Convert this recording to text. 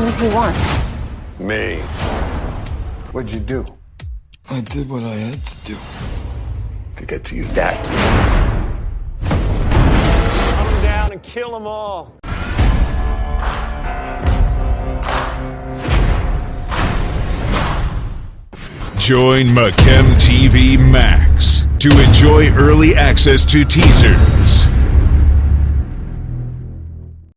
What does he want? Me. What'd you do? I did what I had to do. To get to you, dad. Come down and kill them all. Join Machem TV Max to enjoy early access to teasers,